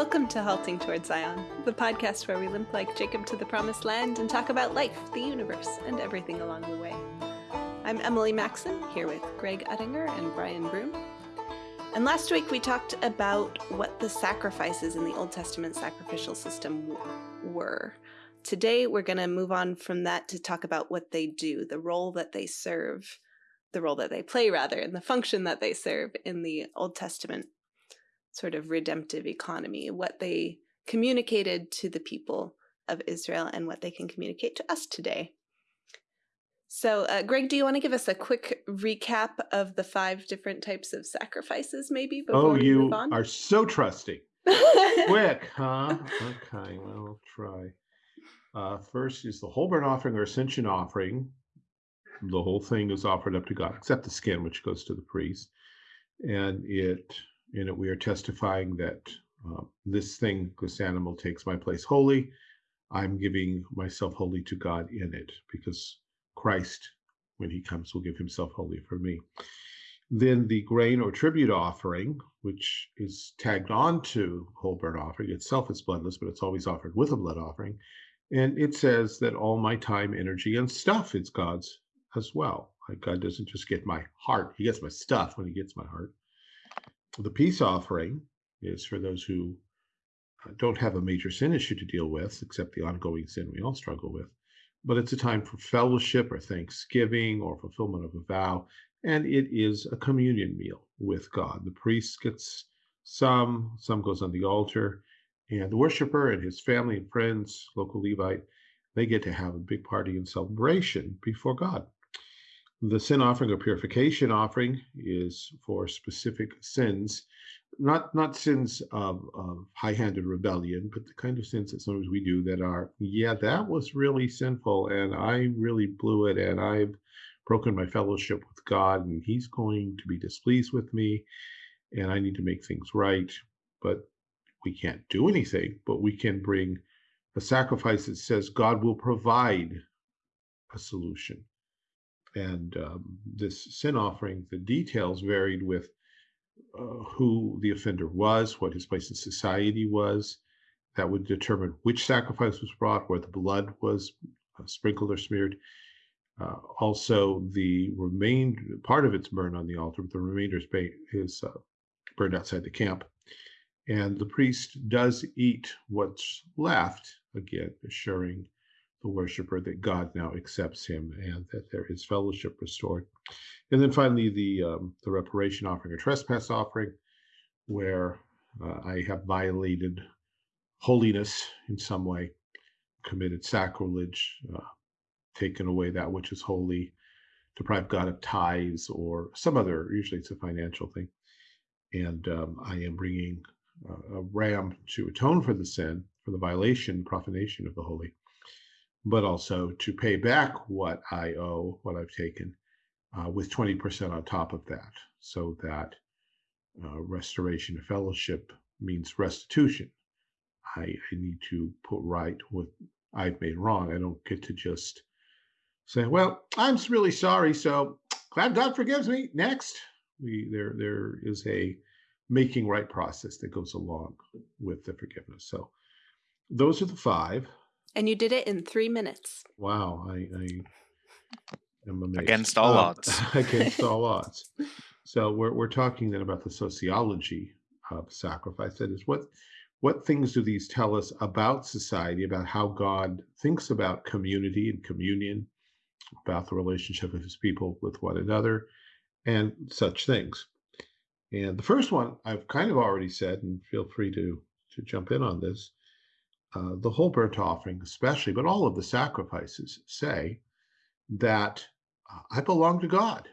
Welcome to Halting Toward Zion, the podcast where we limp like Jacob to the promised land and talk about life, the universe, and everything along the way. I'm Emily Maxon, here with Greg Uttinger and Brian Broom. And last week we talked about what the sacrifices in the Old Testament sacrificial system were. Today we're going to move on from that to talk about what they do, the role that they serve, the role that they play, rather, and the function that they serve in the Old Testament sort of redemptive economy, what they communicated to the people of Israel and what they can communicate to us today. So, uh, Greg, do you want to give us a quick recap of the five different types of sacrifices, maybe? Before oh, you are so trusting. quick, huh? Okay, well, I'll try. Uh, first is the whole burnt offering or ascension offering. The whole thing is offered up to God, except the skin, which goes to the priest. And it in it we are testifying that uh, this thing, this animal takes my place wholly. I'm giving myself wholly to God in it because Christ, when he comes, will give himself wholly for me. Then the grain or tribute offering, which is tagged on to whole burnt offering, itself is bloodless, but it's always offered with a blood offering. And it says that all my time, energy, and stuff is God's as well. Like God doesn't just get my heart, he gets my stuff when he gets my heart. The peace offering is for those who uh, don't have a major sin issue to deal with, except the ongoing sin we all struggle with. But it's a time for fellowship or thanksgiving or fulfillment of a vow. And it is a communion meal with God. The priest gets some, some goes on the altar, and the worshiper and his family and friends, local Levite, they get to have a big party and celebration before God. The sin offering or purification offering is for specific sins, not not sins of, of high-handed rebellion, but the kind of sins that sometimes we do that are, yeah, that was really sinful, and I really blew it, and I've broken my fellowship with God, and He's going to be displeased with me, and I need to make things right. But we can't do anything, but we can bring a sacrifice that says God will provide a solution and um, this sin offering, the details varied with uh, who the offender was, what his place in society was. That would determine which sacrifice was brought, where the blood was uh, sprinkled or smeared. Uh, also, the remainder part of it's burned on the altar, but the remainder is, is uh, burned outside the camp. And the priest does eat what's left, again, assuring the worshiper that God now accepts him and that there is fellowship restored. And then finally, the um, the reparation offering or trespass offering, where uh, I have violated holiness in some way, committed sacrilege, uh, taken away that which is holy, deprived God of tithes or some other. Usually, it's a financial thing, and um, I am bringing a ram to atone for the sin, for the violation, profanation of the holy but also to pay back what I owe, what I've taken, uh, with 20% on top of that, so that uh, restoration of fellowship means restitution. I, I need to put right what I've made wrong. I don't get to just say, "Well, I'm really sorry, so glad God forgives me." Next, we there there is a making right process that goes along with the forgiveness. So those are the five. And you did it in three minutes. Wow, I, I am amazed. Against all uh, odds. against all odds. So we're we're talking then about the sociology of sacrifice. That is, what what things do these tell us about society, about how God thinks about community and communion, about the relationship of His people with one another, and such things. And the first one I've kind of already said, and feel free to to jump in on this, uh, the whole burnt offering, especially, but all of the sacrifices say that uh, I belong to God.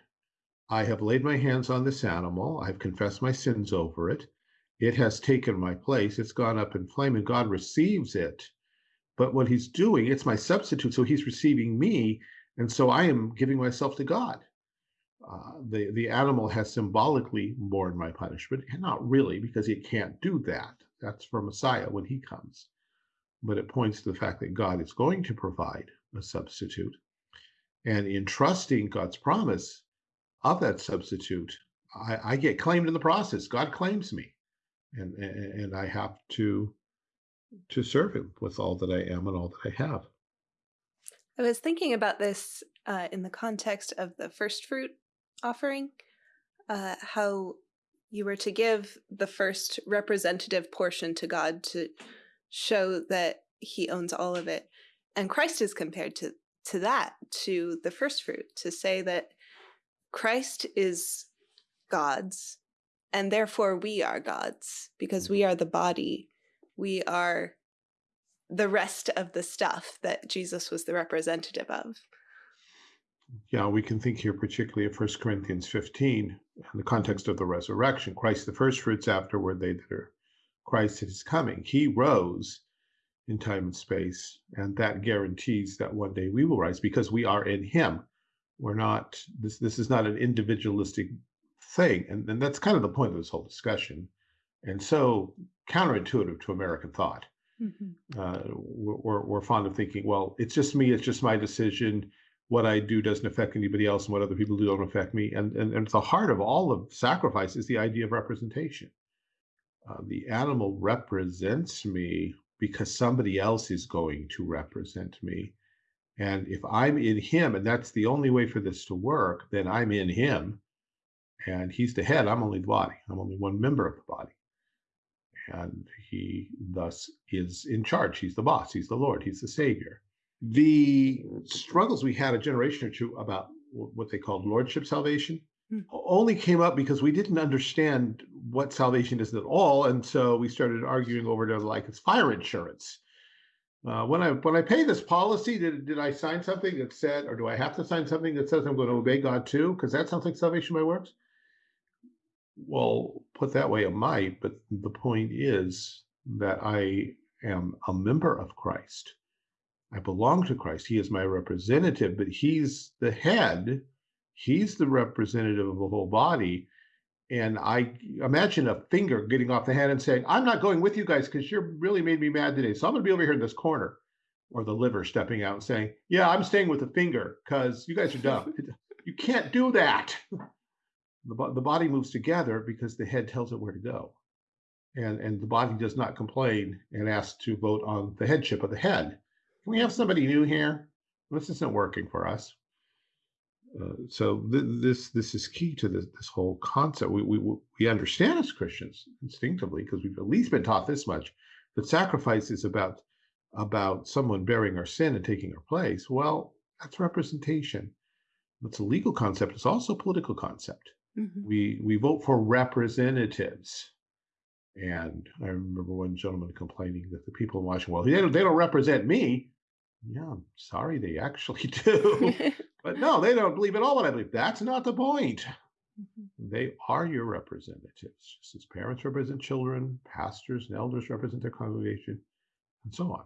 I have laid my hands on this animal. I've confessed my sins over it. It has taken my place. It's gone up in flame, and God receives it. But what He's doing, it's my substitute. So He's receiving me, and so I am giving myself to God. Uh, the the animal has symbolically borne my punishment, and not really, because it can't do that. That's for Messiah when He comes but it points to the fact that God is going to provide a substitute. And in trusting God's promise of that substitute, I, I, get claimed in the process. God claims me. and, and I have to to serve Him with all that I am and all that I have. I was thinking about this uh, in the context of the first fruit offering, uh, how you were to give the first representative portion to God to show that He owns all of it, and Christ is compared to to that to the first fruit to say that Christ is God's, and therefore we are God's because we mm-hmm. are the body. We are the rest of the stuff that Jesus was the representative of. Yeah, we can think here particularly of 1 Corinthians 15 in the context of the resurrection. Christ, the first fruits, afterward, they that are Christ is coming. He rose in time and space, and that guarantees that one day we will rise because we are in Him. We're not, this, this is not an individualistic thing. And, and that's kind of the point of this whole discussion. And so counterintuitive to American thought Mm-hmm. Uh, we're, we're fond of thinking, well, it's just me, it's just my decision. What I do doesn't affect anybody else, and what other people do don't affect me. And, and, and at the heart of all of sacrifice is the idea of representation. Uh, the animal represents me because somebody else is going to represent me. And if I'm in him, and that's the only way for this to work, then I'm in him. And he's the head, I'm only the body. I'm only one member of the body and he thus is in charge. He's the boss, he's the Lord, he's the Savior. The struggles we had a generation or two about what they called lordship salvation mm. Only came up because we didn't understand what salvation is at all. And so we started arguing over to like it's fire insurance. Uh, when I when I pay this policy, did did I sign something that said, or do I have to sign something that says I'm going to obey God too? Because that sounds like salvation by works. Well, put that way, it might, but the point is that I am a member of Christ. I belong to Christ. He is my representative, but he's the head. He's the representative of the whole body. And I imagine a finger getting off the hand and saying, I'm not going with you guys because you really made me mad today. So I'm going to be over here in this corner. Or the liver stepping out and saying, Yeah, I'm staying with the finger because you guys are dumb. you can't do that the, the body moves together because the head tells it where to go. And, and the body does not complain and ask to vote on the headship of the head. Can we have somebody new here? This isn't working for us. Uh, so th- this this is key to this this whole concept. We we we understand as Christians instinctively because we've at least been taught this much that sacrifice is about about someone bearing our sin and taking our place. Well, that's representation. That's a legal concept. It's also a political concept. Mm-hmm. We we vote for representatives. And I remember one gentleman complaining that the people in Washington, well, they don't, they don't represent me. Yeah, I'm sorry, they actually do. but no, they don't believe at all what I believe. That's not the point. Mm-hmm. They are your representatives, just as parents represent children, pastors and elders represent their congregation, and so on.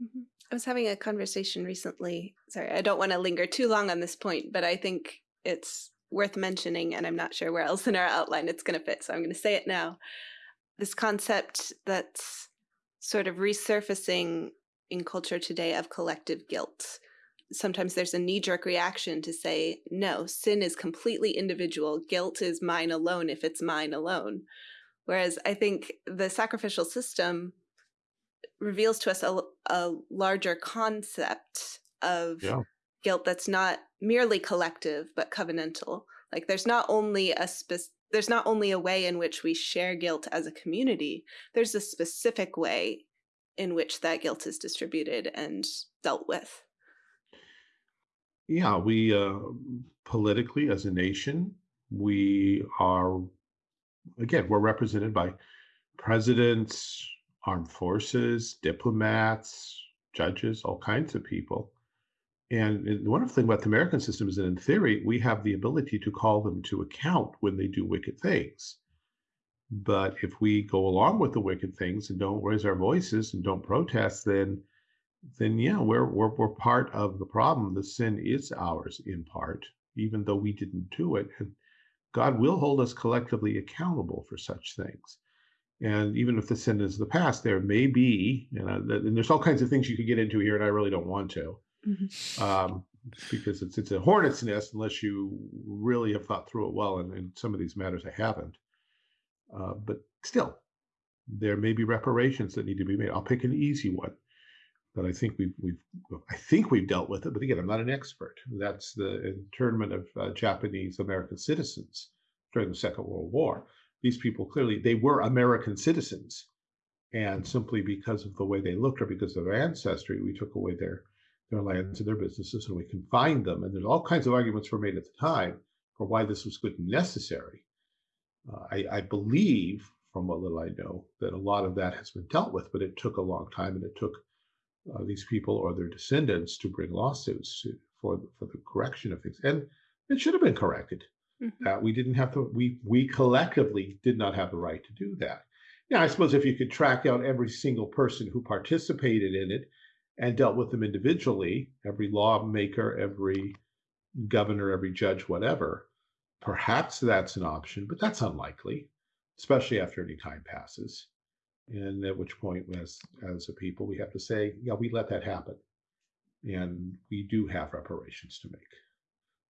Mm-hmm. I was having a conversation recently. Sorry, I don't want to linger too long on this point, but I think it's worth mentioning, and I'm not sure where else in our outline it's going to fit, so I'm going to say it now. This concept that's sort of resurfacing in culture today of collective guilt. Sometimes there's a knee jerk reaction to say, no, sin is completely individual. Guilt is mine alone if it's mine alone. Whereas I think the sacrificial system reveals to us a, a larger concept of yeah. guilt that's not merely collective but covenantal like there's not only a spe- there's not only a way in which we share guilt as a community there's a specific way in which that guilt is distributed and dealt with yeah we uh, politically as a nation we are again we're represented by presidents armed forces diplomats judges all kinds of people and the wonderful thing about the American system is that in theory, we have the ability to call them to account when they do wicked things. But if we go along with the wicked things and don't raise our voices and don't protest, then then yeah, we're we're we're part of the problem. The sin is ours in part, even though we didn't do it. And God will hold us collectively accountable for such things. And even if the sin is the past, there may be, you know, and there's all kinds of things you could get into here, and I really don't want to mm-hmm. um, because it's it's a hornet's nest unless you really have thought through it well. And in some of these matters, I haven't. Uh, but still, there may be reparations that need to be made. I'll pick an easy one that I think we've we've I think we've dealt with it, but again, I'm not an expert. That's the internment of uh, Japanese American citizens during the Second World War. These people clearly they were American citizens, and simply because of the way they looked or because of their ancestry, we took away their their lands and their businesses, and we confined them. And there's all kinds of arguments were made at the time for why this was good and necessary. Uh, I, I believe, from what little I know, that a lot of that has been dealt with, but it took a long time, and it took uh, these people or their descendants to bring lawsuits to, for for the correction of things, and it should have been corrected. Mm-hmm. Uh, we didn't have to. We we collectively did not have the right to do that. Yeah, I suppose if you could track out every single person who participated in it and dealt with them individually, every lawmaker, every governor, every judge, whatever, perhaps that's an option, but that's unlikely, especially after any time passes and at which point as as a people we have to say yeah we let that happen. And we do have reparations to make.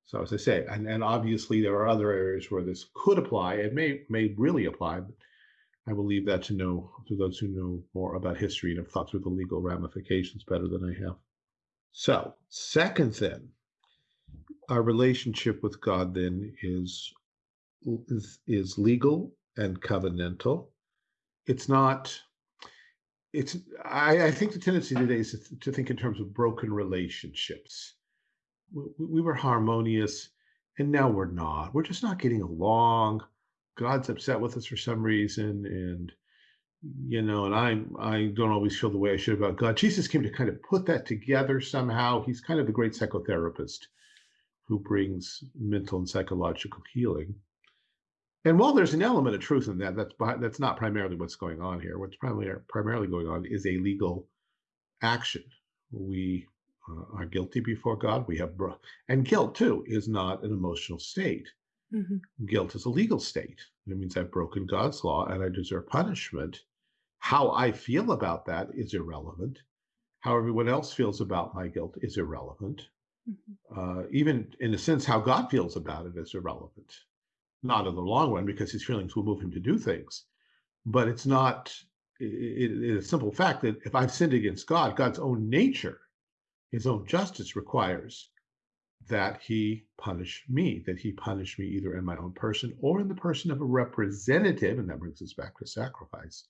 So as i say and, and obviously there are other areas where this could apply It may may really apply but i will leave that to know to those who know more about history and have thought through the legal ramifications better than i have. So second then our relationship with god then is is, is legal and covenantal it's not it's I, I, think the tendency today is to, think in terms of broken relationships. We, we, were harmonious and now we're not. We're just not getting along. God's upset with us for some reason and you know and i'm i don't always feel the way i should about god. Jesus came to kind of put that together somehow. He's kind of the great psychotherapist who brings mental and psychological healing and while there's an element of truth in that, that's that's not primarily what's going on here. What's primarily primarily going on is a legal action. We uh, are guilty before God. We have bro- and guilt too is not an emotional state. Mm-hmm. Guilt is a legal state. It means I've broken God's law and I deserve punishment. How I feel about that is irrelevant. How everyone else feels about my guilt is irrelevant. Mm-hmm. Uh, even in a sense, how God feels about it is irrelevant not in the long run because his feelings will move him to do things. But it's not it, it, it's a simple fact that if I've sinned against God, God's own nature, his own justice requires that he punish me, that he punish me either in my own person or in the person of a representative. And that brings us back to sacrifice.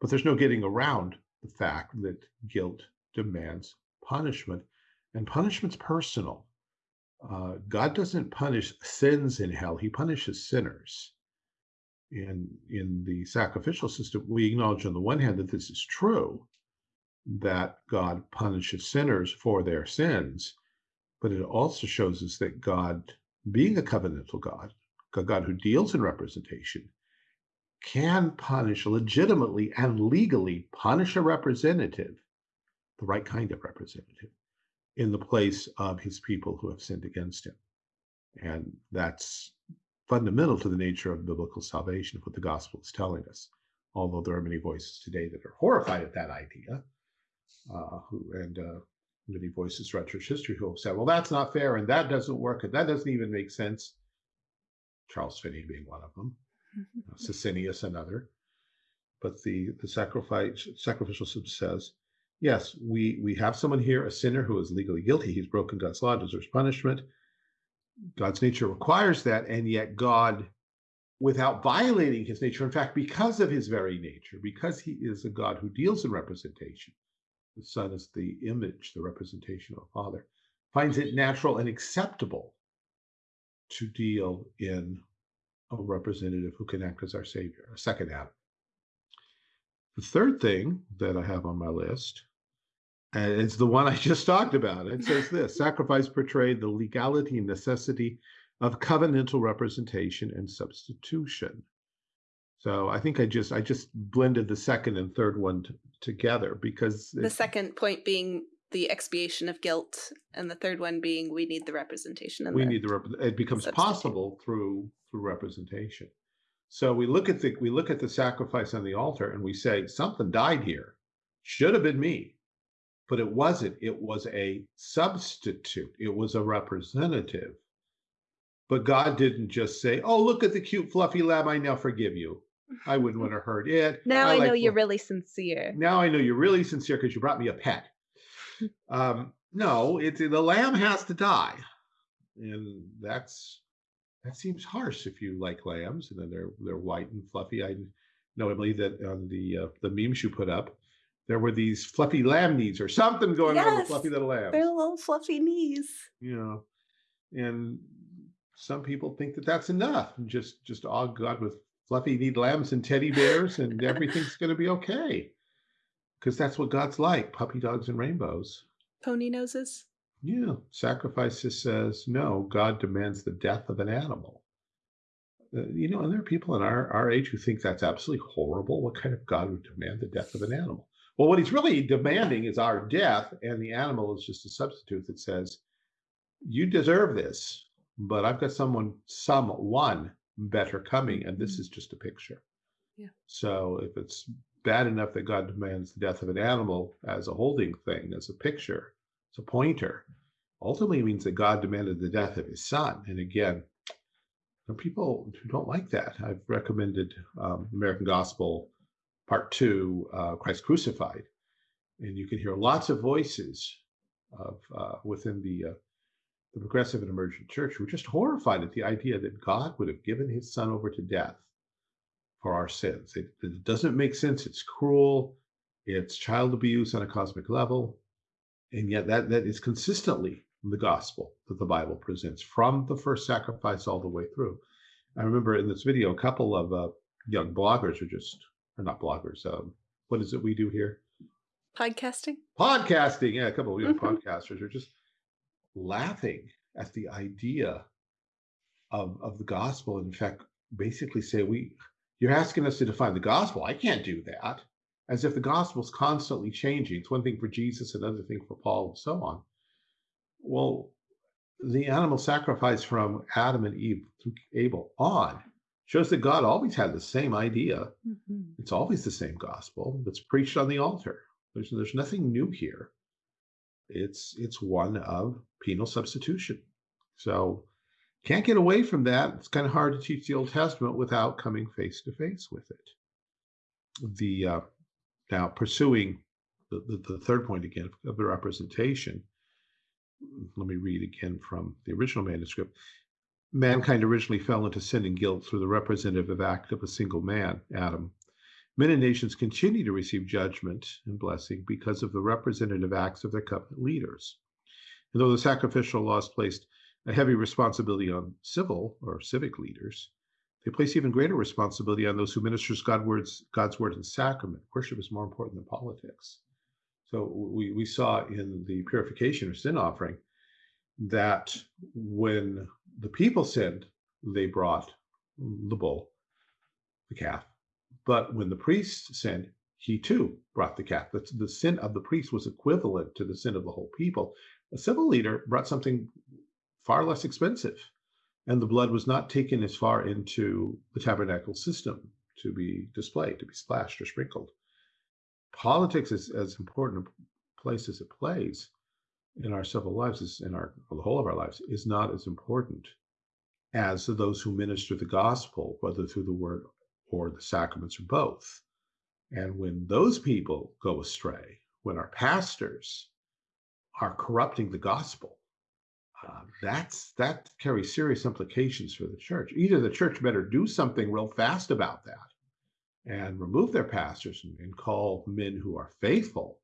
But there's no getting around the fact that guilt demands punishment, and punishment's personal uh, God doesn't punish sins in hell, he punishes sinners. And in the sacrificial system, we acknowledge on the one hand that this is true, that God punishes sinners for their sins, but it also shows us that God, being a covenantal God, a God who deals in representation, can punish legitimately and legally punish a representative, the right kind of representative, in the place of his people who have sinned against him. And that's fundamental to the nature of biblical salvation, what the gospel is telling us. Although there are many voices today that are horrified at that idea, uh, who, and uh, many voices throughout church history who have said, well, that's not fair, and that doesn't work, and that doesn't even make sense. Charles Finney being one of them, uh, Socinus another. But the, the sacrifice, sacrificial system says, yes, we we have someone here, a sinner who is legally guilty. He's broken God's law, deserves punishment. God's nature requires that, and yet God, without violating his nature, in fact, because of his very nature, because he is a God who deals in representation, the Son is the image, the representation of the Father, finds it natural and acceptable to deal in a representative who can act as our Savior, a second Adam. The third thing that I have on my list, and it's the one I just talked about. It says this sacrifice portrayed the legality and necessity of covenantal representation and substitution. So I think I just I just blended the second and third one together because the second point being the expiation of guilt, and the third one being we need the representation. And we the need the rep- it becomes possible through through representation. So we look at the we look at the sacrifice on the altar and we say something died here. Should have been me. But it wasn't. It was a substitute. It was a representative. But God didn't just say, "Oh, look at the cute fluffy lamb, I now forgive you." I wouldn't want to hurt it. Now I, like know you're fl- really sincere. Now I know you're really sincere because you brought me a pet. Um, no, it's the lamb has to die, and that's that seems harsh if you like lambs and then they're they're white and fluffy. I know Emily that on the uh, the memes you put up, there were these fluffy lamb knees or something going on with fluffy little lambs. Their little fluffy knees. You know, and some people think that that's enough. And just just awe God with fluffy kneed lambs and teddy bears, and everything's going to be okay, because that's what God's like: puppy dogs and rainbows. Pony noses. Yeah, sacrifices says no. God demands the death of an animal. Uh, you know, and there are people in our, our age who think that's absolutely horrible. What kind of God would demand the death of an animal? Well, what he's really demanding is our death, and the animal is just a substitute that says, you deserve this, but I've got someone, someone better coming, and this Mhm. is just a picture. Yeah. So if it's bad enough that God demands the death of an animal as a holding thing, as a picture, as a pointer, ultimately means that God demanded the death of his son. And again, are people who don't like that. I've recommended um, American Gospel Part Two, uh, Christ Crucified, and you can hear lots of voices of uh, within the uh, the progressive and emergent church who are just horrified at the idea that God would have given His Son over to death for our sins. It, it doesn't make sense. It's cruel. It's child abuse on a cosmic level, and yet that that is consistently the gospel that the Bible presents from the first sacrifice all the way through. I remember in this video, a couple of uh, young bloggers are just, or not bloggers, um, what is it we do here? Podcasting. Podcasting. Yeah, a couple of young Mhm. podcasters are just laughing at the idea of, of the gospel. And in fact, basically say, we, you're asking us to define the gospel. I can't do that. As if the gospel's constantly changing. It's one thing for Jesus, another thing for Paul, and so on. Well, the animal sacrifice from Adam and Eve through Abel on shows that God always had the same idea. Mhm. It's always the same gospel that's preached on the altar. There's there's nothing new here. It's it's one of penal substitution. So can't get away from that. It's kind of hard to teach the Old Testament without coming face to face with it. The uh, now pursuing the, the, the third point again of the representation let me read again from the original manuscript. Mankind originally fell into sin and guilt through the representative act of a single man, Adam. Men and nations continue to receive judgment and blessing because of the representative acts of their covenant leaders. And though the sacrificial laws placed a heavy responsibility on civil or civic leaders, they place even greater responsibility on those who ministers God words, God's word and sacrament. Worship is more important than politics. So we, we saw in the purification or sin offering that when the people sinned, they brought the bull, the calf. But when the priest sinned, he too brought the calf. The, the sin of the priest was equivalent to the sin of the whole people. A civil leader brought something far less expensive, and the blood was not taken as far into the tabernacle system to be displayed, to be splashed or sprinkled. Politics is as important a place as it plays in our civil lives in our the whole of our lives is not as important as those who minister the gospel whether through the word or the sacraments or both. And when those people go astray when our pastors are corrupting the gospel uh, that's that carries serious implications for the church either the church better do something real fast about that and remove their pastors and, and, call men who are faithful,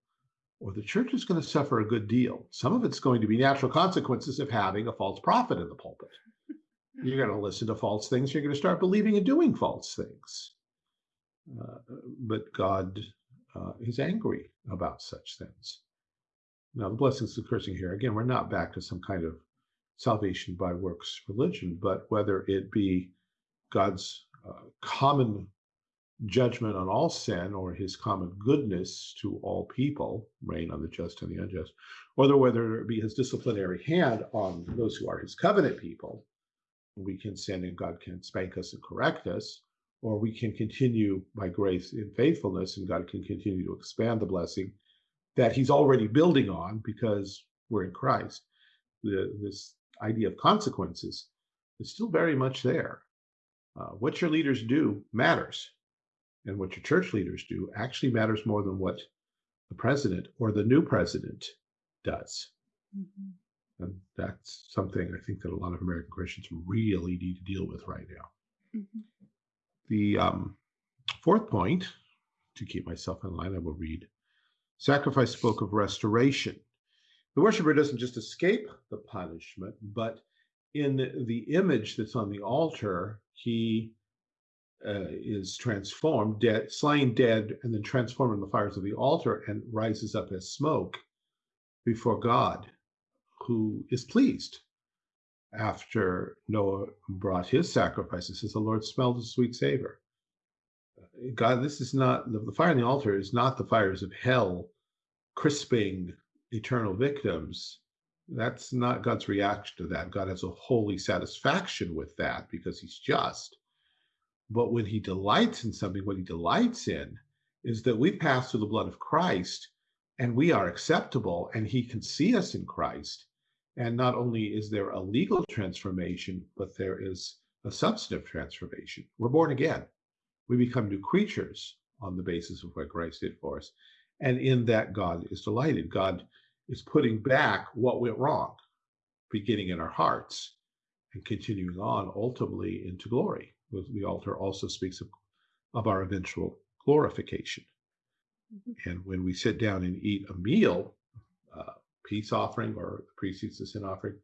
or the church is going to suffer a good deal. Some of it's going to be natural consequences of having a false prophet in the pulpit. You're going to listen to false things. You're going to start believing and doing false things. Uh, but God uh, is angry about such things. Now, the blessings and cursing here, again, we're not back to some kind of salvation by works religion, but whether it be God's uh, common judgment on all sin or his common goodness to all people, rain on the just and the unjust, or whether it be his disciplinary hand on those who are his covenant people. We can sin and God can spank us and correct us, or we can continue by grace in faithfulness and God can continue to expand the blessing that he's already building on because we're in Christ. The, this idea of consequences is still very much there. Uh, what your leaders do matters and what your church leaders do actually matters more than what the president or the new president does. Mm-hmm. And that's something I think that a lot of American Christians really need to deal with right now. Mm-hmm. The um, fourth point, to keep myself in line, I will read Sacrifice spoke of restoration. The worshiper doesn't just escape the punishment, but in the image that's on the altar, he uh, is transformed, dead, slain dead, and then transformed in the fires of the altar and rises up as smoke before God, who is pleased. After Noah brought his sacrifices, says the Lord smelled a sweet savor. God, this is not the fire on the altar is not the fires of hell crisping eternal victims. That's not God's reaction to that. God has a holy satisfaction with that because he's just. But when he delights in something, what he delights in is that we pass through the blood of Christ and we are acceptable and he can see us in Christ. And not only is there a legal transformation, but there is a substantive transformation. We're born again. We become new creatures on the basis of what Christ did for us. And in that, God is delighted. God is putting back what went wrong, beginning in our hearts and continuing on ultimately into glory the altar also speaks of, of our eventual glorification. Mm-hmm. And when we sit down and eat a meal, uh, peace offering or eats the sin offering,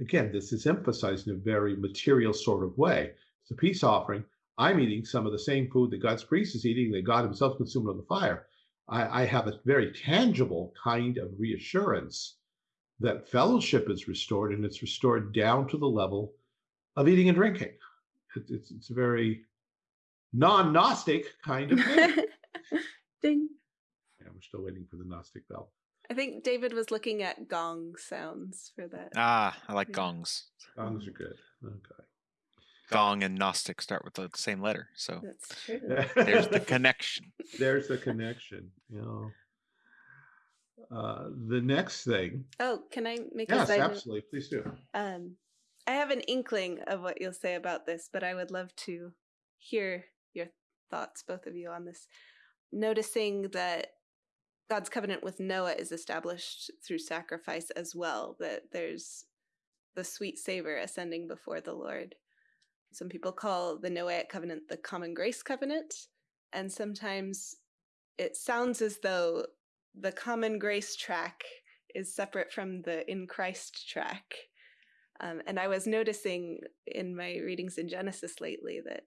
again, this is emphasized in a very material sort of way. It's a peace offering. I'm eating some of the same food that God's priest is eating, that God himself consumed on the fire. I, I have a very tangible kind of reassurance that fellowship is restored and it's restored down to the level of eating and drinking it's it's a very non-Gnostic kind of thing. Ding. Yeah, we're still waiting for the Gnostic bell. I think David was looking at gong sounds for that. Ah, I like yeah. gongs. Gongs are good. Okay. Gong and Gnostic start with the same letter, so that's true. There's the connection. There's the connection. You know. Uh, the next thing. Oh, can I make yes, a Yes, absolutely. Please do. Um, I have an inkling of what you'll say about this, but I would love to hear your thoughts, both of you, on this. Noticing that God's covenant with Noah is established through sacrifice as well, that there's the sweet savor ascending before the Lord. Some people call the Noahic covenant the common grace covenant, and sometimes it sounds as though the common grace track is separate from the in Christ track. Um, and I was noticing in my readings in Genesis lately that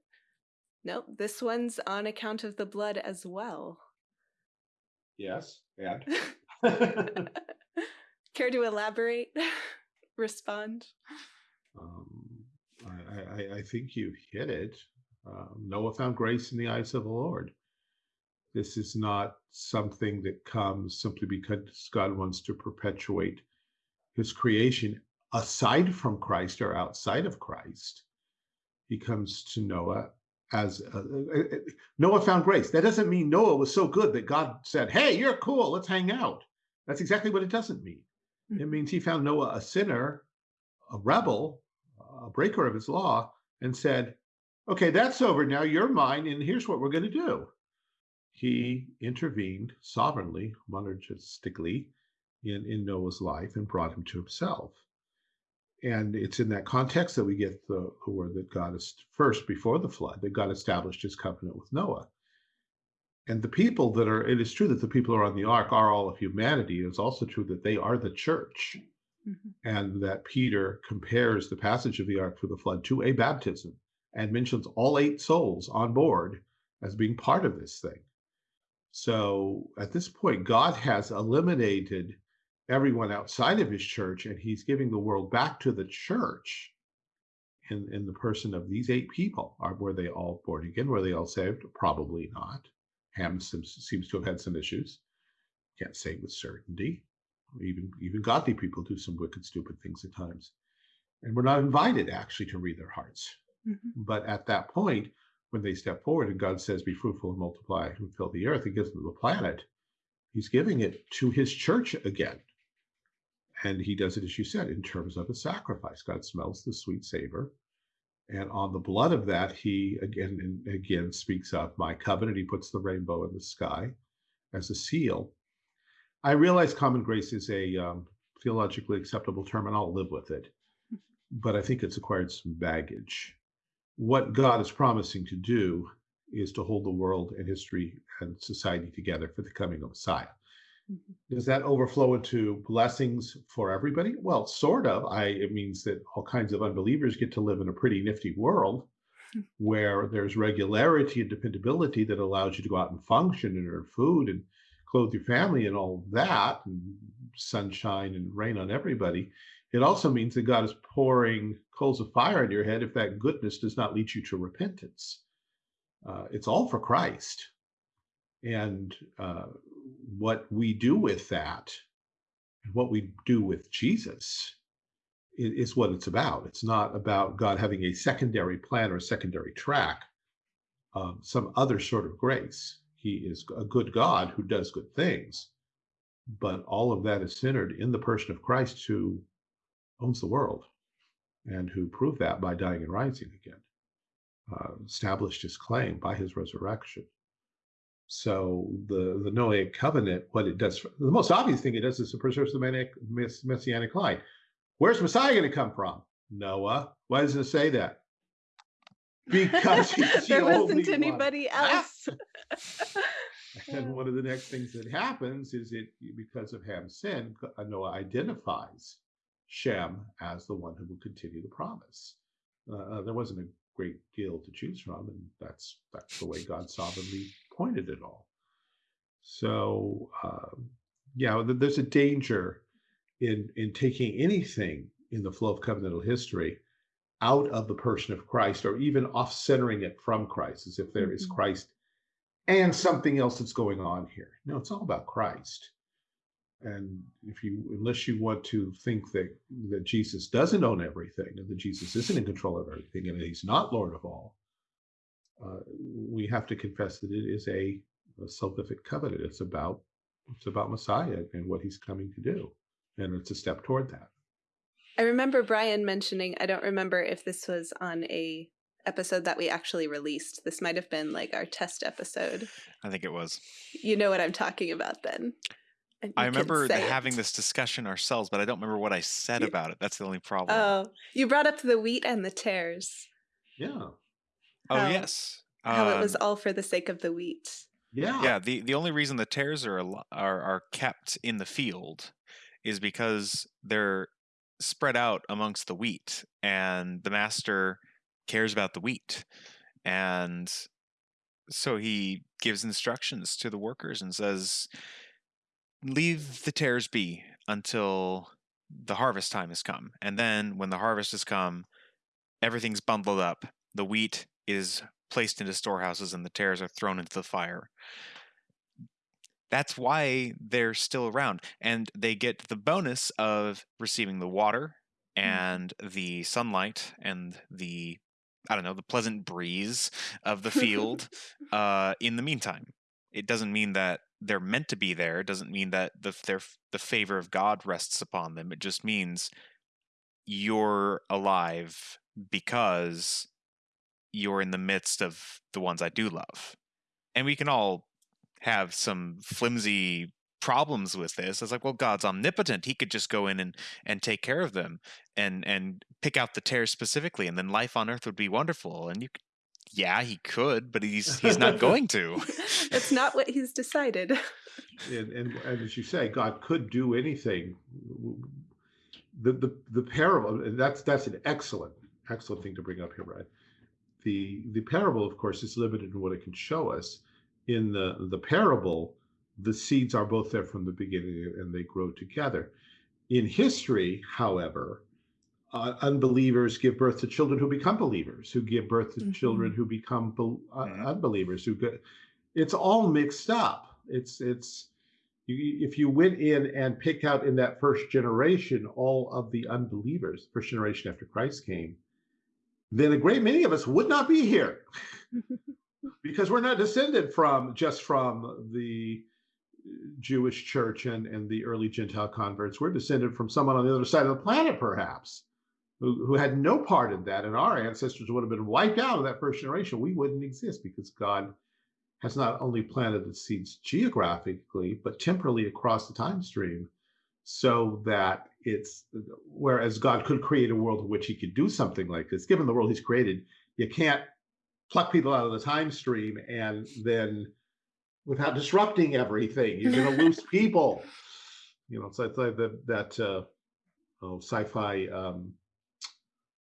nope, this one's on account of the blood as well. Yes, and care to elaborate? Respond. Um, I, I, I, think you hit it. Um, Noah found grace in the eyes of the Lord. This is not something that comes simply because God wants to perpetuate his creation aside from Christ or outside of Christ, he comes to Noah as a, Noah found grace. That doesn't mean Noah was so good that God said, Hey, you're cool, let's hang out. That's exactly what it doesn't mean. Mm-hmm. It means he found Noah a sinner, a rebel, a breaker of his law, and said, Okay, that's over now. You're mine, and here's what we're going to do. He intervened sovereignly, monergistically, in, in Noah's life and brought him to himself and it's in that context that we get the, the word that God is first before the flood, that God established his covenant with Noah. And the people that are, it is true that the people who are on the ark are all of humanity. It's also true that they are the church. Mm-hmm. And that Peter compares the passage of the ark for the flood to a baptism and mentions all eight souls on board as being part of this thing. So at this point, God has eliminated everyone outside of his church, and he's giving the world back to the church in, in the person of these eight people. Are were they all born again? Were they all saved? Probably not. Ham seems, seems to have had some issues. Can't say with certainty. Even even godly people do some wicked, stupid things at times, and we're not invited actually to read their hearts. Mm-hmm. But at that point, when they step forward and God says, "Be fruitful and multiply and fill the earth," He gives them the planet. He's giving it to His church again and he does it, as you said, in terms of a sacrifice. God smells the sweet savor. And on the blood of that, he again and again speaks of my covenant. He puts the rainbow in the sky as a seal. I realize common grace is a um, theologically acceptable term, and I'll live with it. But I think it's acquired some baggage. What God is promising to do is to hold the world and history and society together for the coming of Messiah. Mm-hmm. Does that overflow into blessings for everybody? Well, sort of. I it means that all kinds of unbelievers get to live in a pretty nifty world where there's regularity and dependability that allows you to go out and function and earn food and clothe your family and all that, and sunshine and rain on everybody. It also means that God is pouring coals of fire in your head if that goodness does not lead you to repentance. Uh, it's all for Christ. And uh, what we do with that, and what we do with Jesus, is, is what it's about. It's not about God having a secondary plan or a secondary track, um, some other sort of grace. He is a good God who does good things, but all of that is centered in the person of Christ who owns the world and who proved that by dying and rising again, uh, established his claim by his resurrection. So the the Noahic covenant, what it does, the most obvious thing it does is it preserves the messianic line. Where's Messiah going to come from? Noah. Why does it say that? Because there wasn't anybody one. else. and one of the next things that happens is it because of Ham's sin, Noah identifies Shem as the one who will continue the promise. Uh, uh, there wasn't a great deal to choose from, and that's that's the way God sovereignly pointed it all. So, uh, yeah, there's a danger in in taking anything in the flow of covenantal history out of the person of Christ, or even off centering it from Christ, as if there mm-hmm. is Christ and something else that's going on here. No, it's all about Christ. And if you, unless you want to think that that Jesus doesn't own everything and that Jesus isn't in control of everything and that He's not Lord of all, uh, we have to confess that it is a, a salvific covenant. It's about it's about Messiah and what He's coming to do, and it's a step toward that. I remember Brian mentioning. I don't remember if this was on a episode that we actually released. This might have been like our test episode. I think it was. You know what I'm talking about then. I remember having it. this discussion ourselves, but I don't remember what I said about it. That's the only problem. Oh, you brought up the wheat and the tares. Yeah. Oh yes. How um, it was um all for the sake of the wheat. Yeah. Yeah. The the only reason the tares are are are kept in the field is because they're spread out amongst the wheat, and the master cares about the wheat, and so he gives instructions to the workers and says, "Leave the tares be until." the harvest time has come and then when the harvest has come everything's bundled up the wheat is placed into storehouses and the tares are thrown into the fire. That's why they're still around. And they get the bonus of receiving the water mm. and the sunlight and the I don't know, the pleasant breeze of the field uh, in the meantime. It doesn't mean that they're meant to be there. It doesn't mean that the their, the favor of God rests upon them. It just means you're alive because you're in the midst of the ones I do love. And we can all have some flimsy problems with this. It's like, well, God's omnipotent. He could just go in and, and take care of them and and pick out the tares specifically, and then life on earth would be wonderful. And you yeah, he could, but he's he's not going to. It's not what he's decided. And, and, and as you say, God could do anything. The the the parable that's that's an excellent excellent thing to bring up here, Brad the the parable, of course, is limited in what it can show us. In the the parable, the seeds are both there from the beginning and they grow together. In history, however, uh, unbelievers give birth to children who become believers, who give birth to mm-hmm. children who become uh, mm-hmm. unbelievers. Who get, it's all mixed up. It's it's you, if you went in and picked out in that first generation all of the unbelievers, first generation after Christ came, then a great many of us would not be here because we're not descended from just from the Jewish church and, and the early Gentile converts. We're descended from someone on the other side of the planet, perhaps. who, who had no part in that, and our ancestors would have been wiped out of that first generation, we wouldn't exist because God has not only planted the seeds geographically, but temporally across the time stream so that it's whereas God could create a world in which he could do something like this, given the world he's created, you can't pluck people out of the time stream and then without disrupting everything, you're going to lose people. You know, so it's like, like the, that uh, oh, sci-fi um,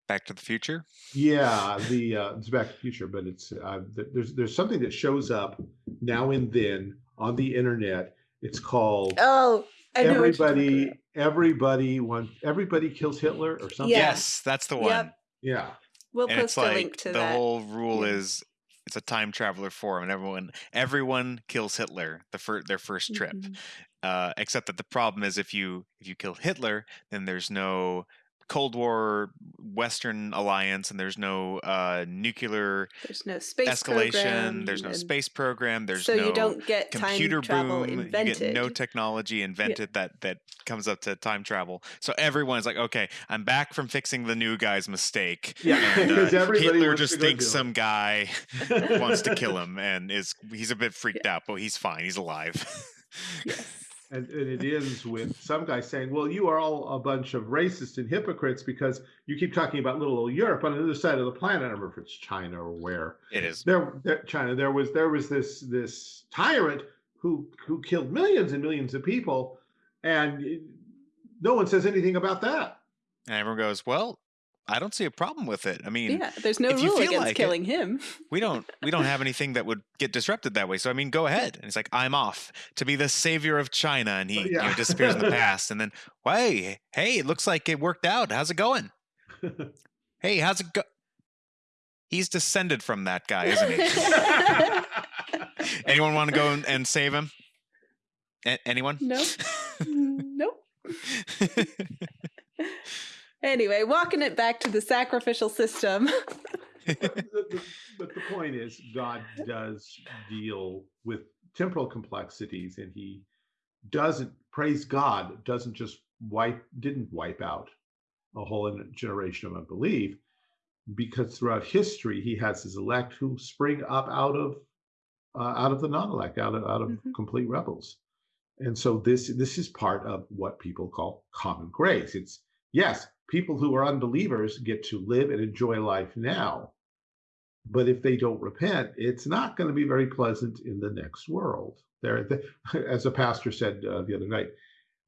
Back to the Future. Yeah, the uh, it's Back to the Future, but it's uh, there's there's something that shows up now and then on the internet. It's called oh everybody everybody wants everybody kills Hitler or something. Yes, that's the one. Yep. Yeah. We'll And post a like link to the that. whole rule Yeah. is it's a time traveler forum, and everyone everyone kills Hitler the fir- their first trip. Mhm. Uh, except that the problem is if you if you kill Hitler, then there's no Cold War Western alliance, and there's no uh, nuclear There's no space escalation. program, There's no space program. There's so no you don't get computer time boom. invented. You get no technology invented that that comes up to time travel. So everyone's like, okay, I'm back from fixing the new guy's mistake. Yeah, And, uh, 'cause everybody Hitler just thinks some guy wants to kill him and is he's a bit freaked out, but he's fine. He's alive. yes. And, and it ends with some guy saying, "Well, you are all a bunch of racists and hypocrites because you keep talking about little old Europe on the other side of the planet. I don't remember if it's China or where. it is. There, there, China. There was there was this this tyrant who who killed millions and millions of people, and no one says anything about that. And everyone goes, Well, I don't see a problem with it. I mean, Yeah, there's no if you rule feel against like it- killing him. we don't we don't have anything that would get disrupted that way. So I mean, go ahead. And it's like, I'm off to be the savior of China, and he you know, disappears in the past. And then, hey, hey, it looks like it worked out. How's it going? Hey, how's it go? He's descended from that guy, isn't he? Anyone want to go and, and save him? A- anyone? No. nope. Anyway, walking it back to the sacrificial system. but, the, but the point is, God does deal with temporal complexities, and He doesn't praise God. Doesn't just wipe, didn't wipe out a whole generation of unbelief, because throughout history He has His elect who spring up out of uh, out of the non-elect, out of out of Mhm. complete rebels. And so this this is part of what people call common grace. It's yes, people who are unbelievers get to live and enjoy life now. But if they don't repent, it's not going to be very pleasant in the next world. There, the, as a pastor said uh, the other night,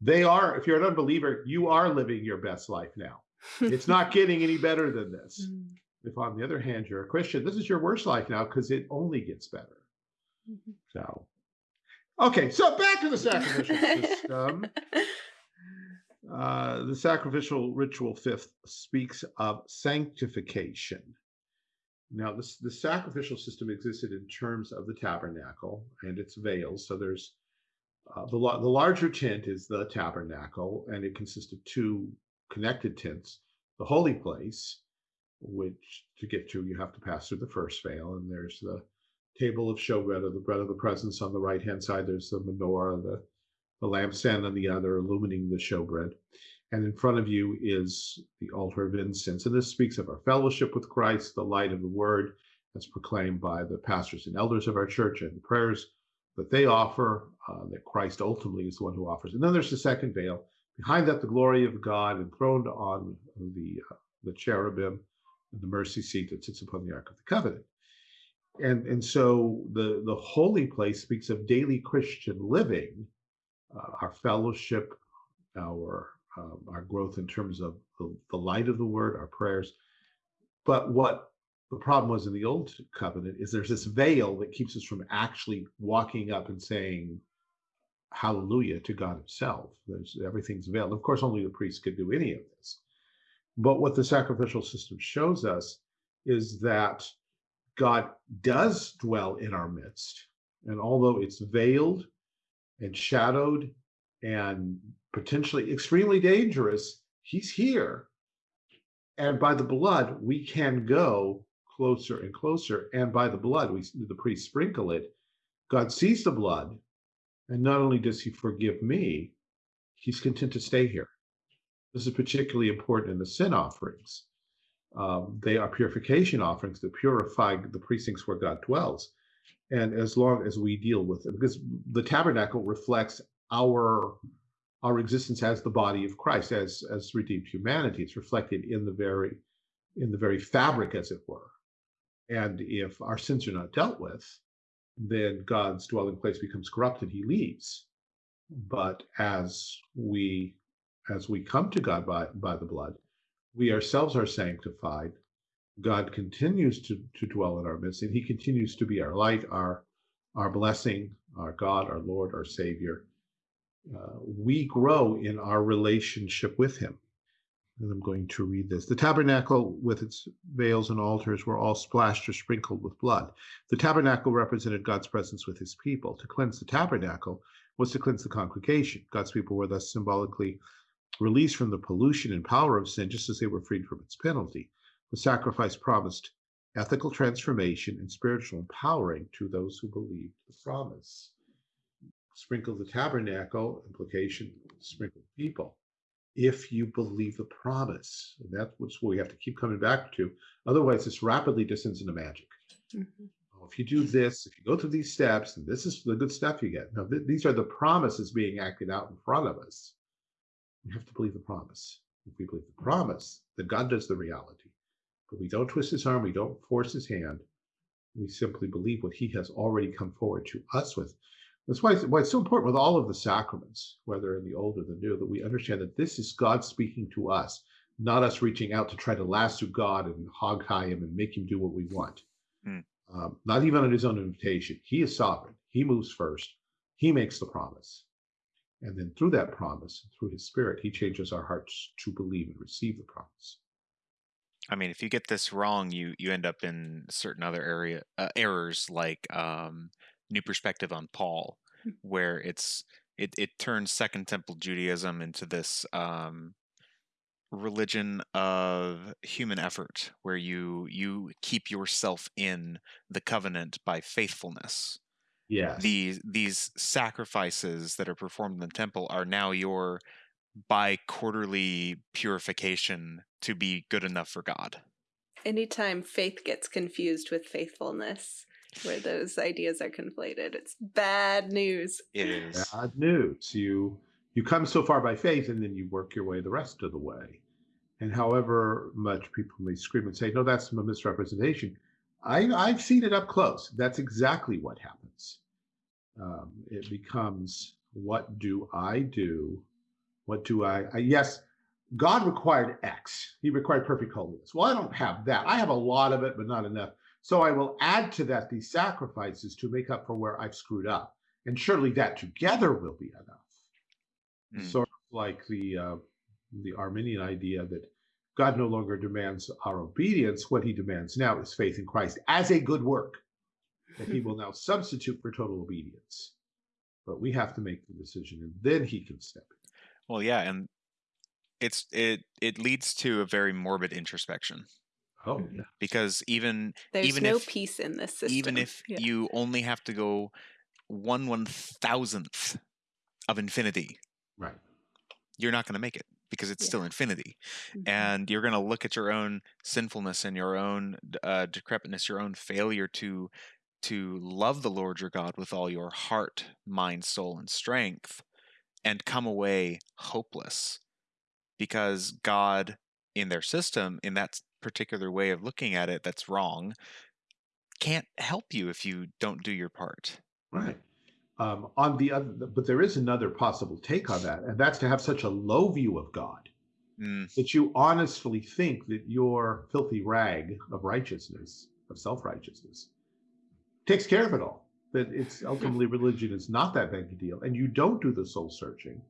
they are. If you're an unbeliever, you are living your best life now. It's not getting any better than this. Mm, If, on the other hand, you're a Christian, this is your worst life now because it only gets better. mhm. So, okay, so back to the sacrificial system. Uh, the sacrificial ritual fifth speaks of sanctification. Now, this the sacrificial system existed in terms of the tabernacle and its veils. So there's uh, the the larger tent is the tabernacle, and it consists of two connected tents. The holy place, which to get to you have to pass through the first veil, and there's the table of showbread or the bread of the presence on the right hand side. There's the menorah, the the lampstand on the other, illumining the showbread. And in front of you is the altar of incense. And this speaks of our fellowship with Christ, the light of the word, as proclaimed by the pastors and elders of our church, and the prayers that they offer, uh, that Christ ultimately is the one who offers. And then there's the second veil. Behind that, the glory of God enthroned on the, uh, the cherubim and the mercy seat that sits upon the Ark of the Covenant. And, and so the, the holy place speaks of daily Christian living, uh, our fellowship, our um, our growth in terms of the, the light of the word, our prayers. But what the problem was in the old covenant is there's this veil that keeps us from actually walking up and saying hallelujah to God himself. There's everything's veiled. Of course, only the priest could do any of this. But what the sacrificial system shows us is that God does dwell in our midst. And although it's veiled and shadowed and potentially extremely dangerous, he's here. And by the blood, we can go closer and closer. And by the blood, we the priest sprinkle it. God sees the blood, and not only does he forgive me, he's content to stay here. This is particularly important in the sin offerings. Um, they are purification offerings that purify the precincts where God dwells. And as long as we deal with it, because the tabernacle reflects our our existence as the body of Christ, as as redeemed humanity, it's reflected in the very in the very fabric, as it were. And if our sins are not dealt with, then God's dwelling place becomes corrupted. He leaves. But as we as we come to God by by the blood, we ourselves are sanctified. God continues to, to dwell in our midst, and He continues to be our light, our our blessing, our God, our Lord, our Savior. Uh, we grow in our relationship with Him. And I'm going to read this. The tabernacle with its veils and altars were all splashed or sprinkled with blood. The tabernacle represented God's presence with his people. To cleanse the tabernacle was to cleanse the congregation. God's people were thus symbolically released from the pollution and power of sin, just as they were freed from its penalty. The sacrifice promised ethical transformation and spiritual empowering to those who believed the promise. Sprinkle the tabernacle, implication, sprinkle people. If you believe the promise, and that's what we have to keep coming back to. Otherwise, this rapidly descends into magic. Mm-hmm. Oh, if you do this, if you go through these steps, and this is the good stuff you get. Now, th- these are the promises being acted out in front of us. We have to believe the promise. If we believe the promise, then God does the reality. But we don't twist his arm, we don't force his hand. We simply believe what he has already come forward to us with. That's why it's, why it's so important with all of the sacraments, whether in the old or the new, that we understand that this is God speaking to us, not us reaching out to try to lasso God and hog tie him and make him do what we want. Mm. Um, not even on his own invitation. He is sovereign. He moves first. He makes the promise. And then through that promise, through his spirit, he changes our hearts to believe and receive the promise. I mean, if you get this wrong, you you end up in certain other area uh, errors like um, new perspective on Paul, hmm. where it's it it turns Second Temple Judaism into this um, religion of human effort, where you you keep yourself in the covenant by faithfulness. Yeah. These these sacrifices that are performed in the temple are now your by quarterly purification to be good enough for God. Anytime faith gets confused with faithfulness, where those ideas are conflated, it's bad news. It is bad news. You you come so far by faith, and then you work your way the rest of the way. And however much people may scream and say, "No, that's a misrepresentation," I, I've seen it up close. That's exactly what happens. Um, it becomes, "What do I do what do I, I, yes, God required X. He required perfect holiness. Well, I don't have that. I have a lot of it, but not enough. So I will add to that these sacrifices to make up for where I've screwed up. And surely that together will be enough. Mm. Sort of like the uh, the Arminian idea that God no longer demands our obedience. What he demands now is faith in Christ as a good work that he will now substitute for total obedience. But we have to make the decision and then he can step in. Well, yeah, and it's it it leads to a very morbid introspection. Oh, yeah. Because even There's even no if peace in this system. even if Yeah. you only have to go one one thousandth of infinity, right. you're not going to make it because it's Yeah. still infinity, Mhm. and you're going to look at your own sinfulness and your own uh, decrepitness, your own failure to to love the Lord your God with all your heart, mind, soul, and strength, and come away hopeless because God, in their system, in that particular way of looking at it that's wrong, can't help you if you don't do your part. Right. Um, on the other, but there is another possible take on that, and that's to have such a low view of God mm. that you honestly think that your filthy rag of righteousness, of self righteousness, takes care of it all that it's ultimately religion is not that big a deal, and you don't do the soul searching.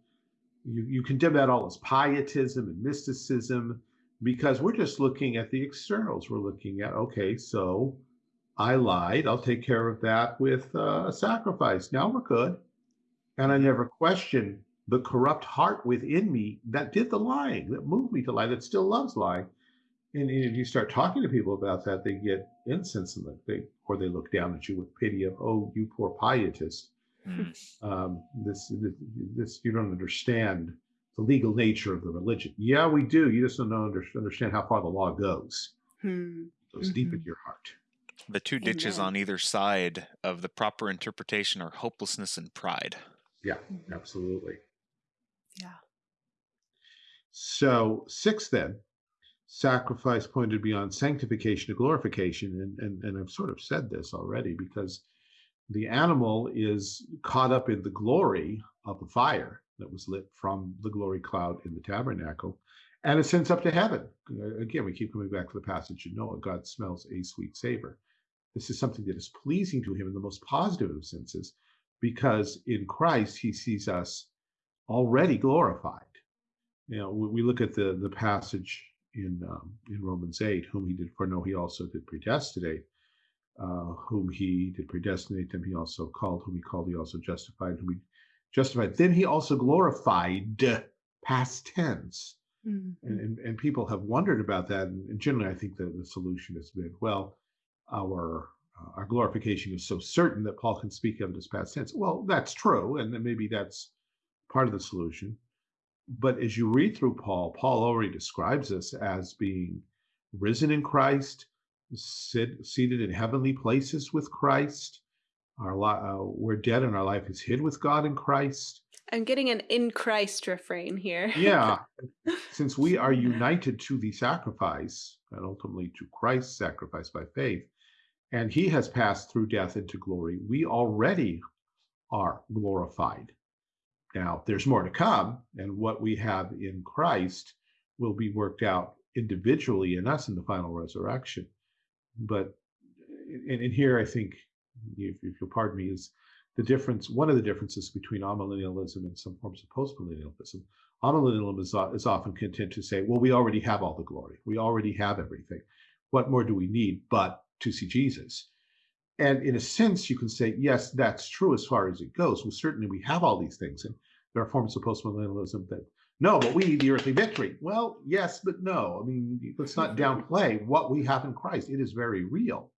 You, you condemn that all as pietism and mysticism because we're just looking at the externals. We're looking at, okay, so I lied. I'll take care of that with uh, a sacrifice. Now we're good. And I never question the corrupt heart within me that did the lying, that moved me to lie, that still loves lying. And, and if you start talking to people about that, they get insensitive. They or they look down at you with pity of, oh, you poor pietist. Mm. Um, this, this, this, you don't understand the legal nature of the religion. Yeah, we do. You just don't know, understand how far the law goes. Hmm. It goes mm-hmm. deep into your heart. The two ditches on either side of the proper interpretation are hopelessness and pride. Yeah, mm-hmm. absolutely. Yeah. So, six then, sacrifice pointed beyond sanctification to glorification. And, and, and I've sort of said this already because the animal is caught up in the glory of the fire that was lit from the glory cloud in the tabernacle and ascends up to heaven. Uh, again, we keep coming back to the passage in Noah God smells a sweet savor. This is something that is pleasing to him in the most positive of senses because in Christ he sees us already glorified. You know, we look at the, the passage in um, in Romans 8, whom he did foreknow, he also did predestinate. Uh, whom he did predestinate, them he also called, whom he called, he also justified, whom he justified. Then he also glorified, past tense. Mm-hmm. And, and, and, people have wondered about that. And, generally, I think that the solution has been well, our uh, our glorification is so certain that Paul can speak of it as past tense. Well, that's true, and then maybe that's part of the solution. But as you read through Paul, Paul already describes us as being risen in Christ, sit, seated in heavenly places with Christ. Our uh, we're dead, and our life is hid with God in Christ. I'm getting an in Christ refrain here. yeah, since we are united to the sacrifice and ultimately to Christ's sacrifice by faith, and He has passed through death into glory, we already are glorified. Now, there's more to come, and what we have in Christ will be worked out individually in us in the final resurrection. But eh, and, and here I think, if, if you'll pardon me, is the difference. One of the differences between amillennialism and some forms of postmillennialism. Amillennialism is, is often content to say, "Well, we already have all the glory. We already have everything. What more do we need but to see Jesus?" And in a sense, you can say, yes, that's true as far as it goes. Well, certainly we have all these things, and there are forms of postmillennialism that no, but we need the earthly victory. Well, yes, but no. I mean, let's not downplay what we have in Christ. It is very real,